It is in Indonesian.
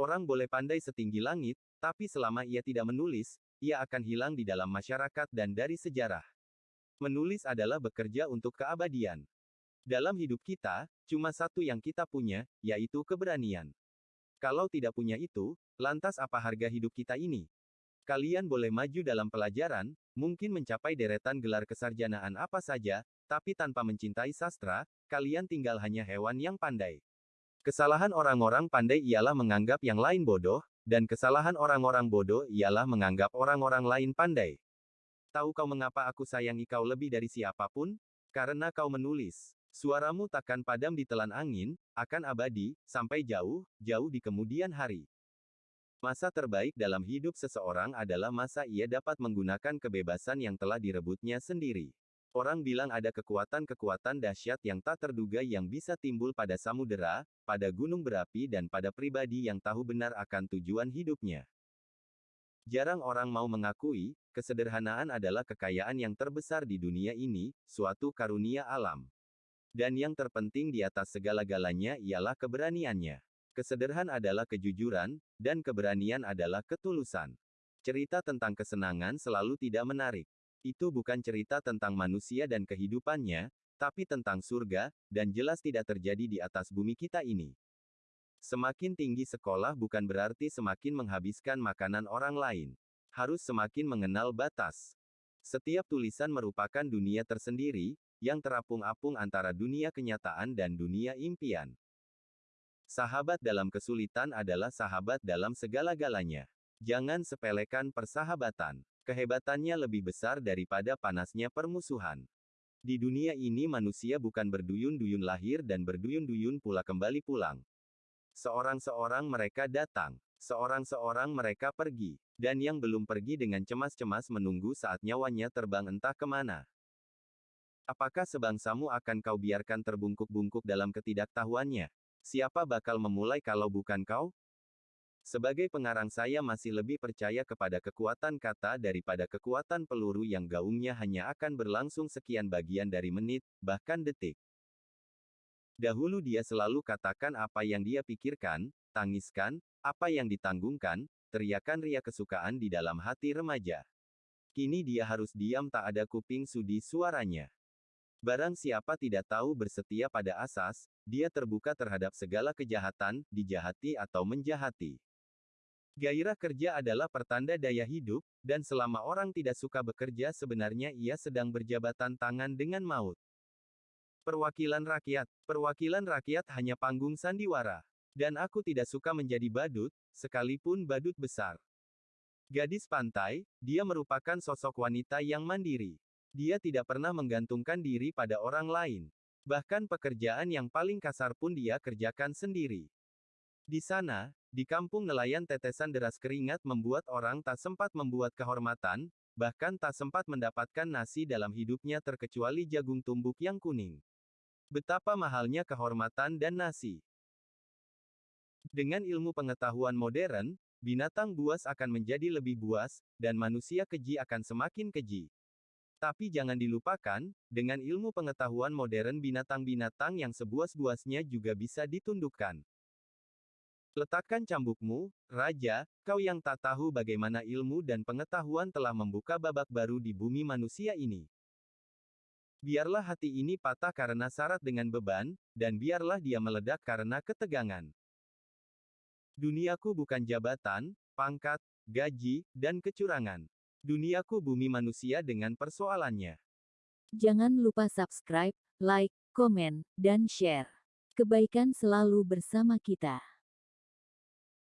Orang boleh pandai setinggi langit, tapi selama ia tidak menulis, ia akan hilang di dalam masyarakat dan dari sejarah. Menulis adalah bekerja untuk keabadian. Dalam hidup kita, cuma satu yang kita punya, yaitu keberanian. Kalau tidak punya itu, lantas apa harga hidup kita ini? Kalian boleh maju dalam pelajaran, mungkin mencapai deretan gelar kesarjanaan apa saja, tapi tanpa mencintai sastra, kalian tinggal hanya hewan yang pandai. Kesalahan orang-orang pandai ialah menganggap yang lain bodoh, dan kesalahan orang-orang bodoh ialah menganggap orang-orang lain pandai. Tahu kau mengapa aku sayangi kau lebih dari siapa pun? Karena kau menulis. Suaramu takkan padam di telan angin, akan abadi, sampai jauh, jauh di kemudian hari. Masa terbaik dalam hidup seseorang adalah masa ia dapat menggunakan kebebasan yang telah direbutnya sendiri. Orang bilang ada kekuatan-kekuatan dahsyat yang tak terduga yang bisa timbul pada samudera, pada gunung berapi dan pada pribadi yang tahu benar akan tujuan hidupnya. Jarang orang mau mengakui, kesederhanaan adalah kekayaan yang terbesar di dunia ini, suatu karunia alam. Dan yang terpenting di atas segala-galanya ialah keberaniannya. Kesederhan adalah kejujuran, dan keberanian adalah ketulusan. Cerita tentang kesenangan selalu tidak menarik. Itu bukan cerita tentang manusia dan kehidupannya, tapi tentang surga, dan jelas tidak terjadi di atas bumi kita ini. Semakin tinggi sekolah bukan berarti semakin menghabiskan makanan orang lain. Harus semakin mengenal batas. Setiap tulisan merupakan dunia tersendiri, yang terapung-apung antara dunia kenyataan dan dunia impian. Sahabat dalam kesulitan adalah sahabat dalam segala-galanya. Jangan sepelekan persahabatan. Kehebatannya lebih besar daripada panasnya permusuhan. Di dunia ini manusia bukan berduyun-duyun lahir dan berduyun-duyun pula kembali pulang. Seorang-seorang mereka datang, seorang-seorang mereka pergi, dan yang belum pergi dengan cemas-cemas menunggu saat nyawanya terbang entah ke mana. Apakah sebangsamu akan kau biarkan terbungkuk-bungkuk dalam ketidaktahuannya? Siapa bakal memulai kalau bukan kau? Sebagai pengarang saya masih lebih percaya kepada kekuatan kata daripada kekuatan peluru yang gaungnya hanya akan berlangsung sekian bagian dari menit, bahkan detik. Dahulu dia selalu katakan apa yang dia pikirkan, tangiskan, apa yang ditanggungkan, teriakan ria kesukaan di dalam hati remaja. Kini dia harus diam tak ada kuping sudi suaranya. Barang siapa tidak tahu bersetia pada asas, dia terbuka terhadap segala kejahatan, dijahati atau menjahati. Gairah kerja adalah pertanda daya hidup, dan selama orang tidak suka bekerja sebenarnya ia sedang berjabatan tangan dengan maut. Perwakilan rakyat. Perwakilan rakyat hanya panggung sandiwara. Dan aku tidak suka menjadi badut, sekalipun badut besar. Gadis pantai, dia merupakan sosok wanita yang mandiri. Dia tidak pernah menggantungkan diri pada orang lain. Bahkan pekerjaan yang paling kasar pun dia kerjakan sendiri. Di sana, di kampung nelayan tetesan deras keringat membuat orang tak sempat membuat kehormatan, bahkan tak sempat mendapatkan nasi dalam hidupnya terkecuali jagung tumbuk yang kuning. Betapa mahalnya kehormatan dan nasi. Dengan ilmu pengetahuan modern, binatang buas akan menjadi lebih buas, dan manusia keji akan semakin keji. Tapi jangan dilupakan, dengan ilmu pengetahuan modern binatang-binatang yang sebuas-buasnya juga bisa ditundukkan. Letakkan cambukmu, Raja, kau yang tak tahu bagaimana ilmu dan pengetahuan telah membuka babak baru di bumi manusia ini. Biarlah hati ini patah karena syarat dengan beban, dan biarlah dia meledak karena ketegangan. Duniaku bukan jabatan, pangkat, gaji, dan kecurangan. Duniaku bumi manusia dengan persoalannya. Jangan lupa subscribe, like, komen, dan share. Kebaikan selalu bersama kita.